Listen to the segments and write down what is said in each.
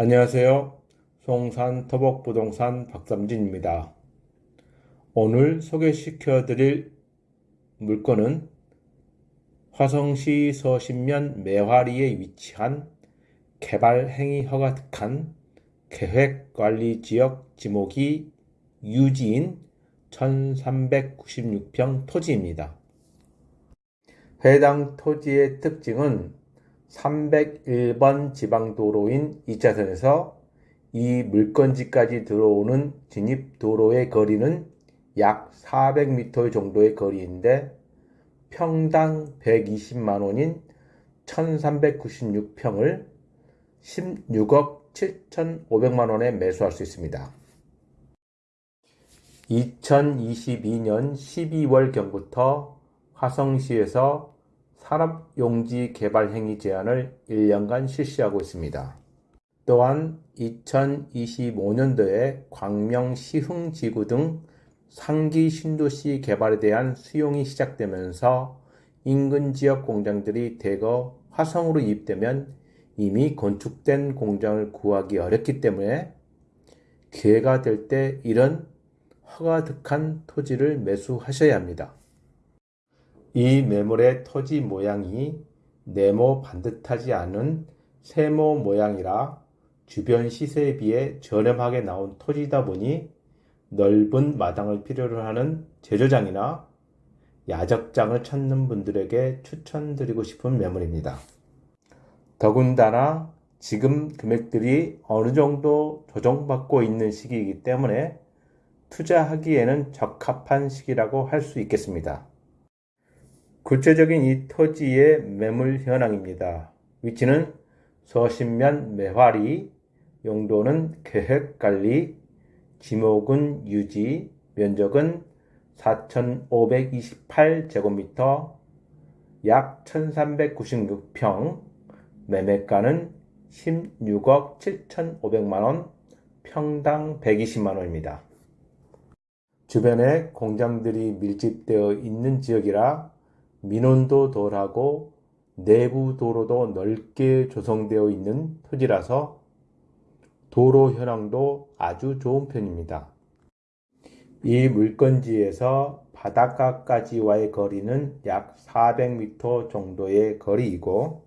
안녕하세요. 송산 토복부동산 박삼진입니다. 오늘 소개시켜 드릴 물건은 화성시 서신면 매화리에 위치한 개발행위 허가 득한 계획관리지역 지목이 유지인 1396평 토지입니다. 해당 토지의 특징은 301번 지방도로인 2차선에서 이 물건지까지 들어오는 진입도로의 거리는 약 400m 정도의 거리인데 평당 120만원인 1396평을 16억 7,500만원에 매수할 수 있습니다. 2022년 12월경부터 화성시에서 산업용지 개발 행위 제한을 1년간 실시하고 있습니다. 또한 2025년도에 광명 시흥지구 등 상기 신도시 개발에 대한 수용이 시작되면서 인근 지역 공장들이 대거 화성으로 이입되면 이미 건축된 공장을 구하기 어렵기 때문에 기회가 될 때 이런 허가득한 토지를 매수하셔야 합니다. 이 매물의 토지 모양이 네모 반듯하지 않은 세모 모양이라 주변 시세에 비해 저렴하게 나온 토지이다 보니 넓은 마당을 필요로 하는 제조장이나 야적장을 찾는 분들에게 추천드리고 싶은 매물입니다. 더군다나 지금 금액들이 어느 정도 조정받고 있는 시기이기 때문에 투자하기에는 적합한 시기라고 할 수 있겠습니다. 구체적인 이 토지의 매물 현황입니다. 위치는 서신면 매화리, 용도는 계획관리, 지목은 유지, 면적은 4,528제곱미터, 약 1,396평, 매매가는 16억 7,500만원, 평당 120만원입니다. 주변에 공장들이 밀집되어 있는 지역이라 민원도 덜하고 내부 도로도 넓게 조성되어 있는 토지라서 도로 현황도 아주 좋은 편입니다. 이 물건지에서 바닷가까지와의 거리는 약 400m 정도의 거리이고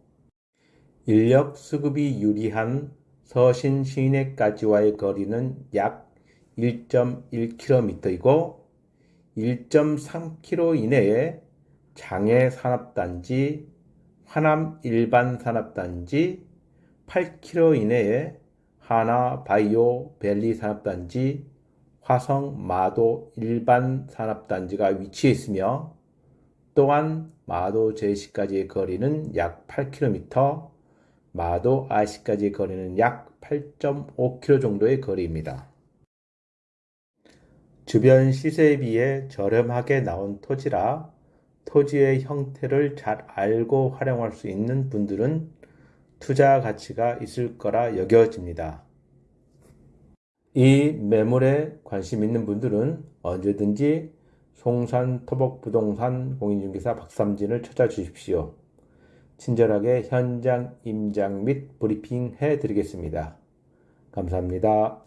인력 수급이 유리한 서신 시내까지와의 거리는 약 1.1km이고 1.3km 이내에 장애 산업단지, 화남 일반 산업단지, 8km 이내에 하나 바이오 밸리 산업단지, 화성 마도 일반 산업단지가 위치해 있으며 또한 마도 제시까지의 거리는 약 8km, 마도 아시까지의 거리는 약 8.5km 정도의 거리입니다. 주변 시세에 비해 저렴하게 나온 토지라 토지의 형태를 잘 알고 활용할 수 있는 분들은 투자 가치가 있을 거라 여겨집니다. 이 매물에 관심 있는 분들은 언제든지 송산 토복부동산 공인중개사 박삼진을 찾아주십시오. 친절하게 현장 임장 및 브리핑 해드리겠습니다. 감사합니다.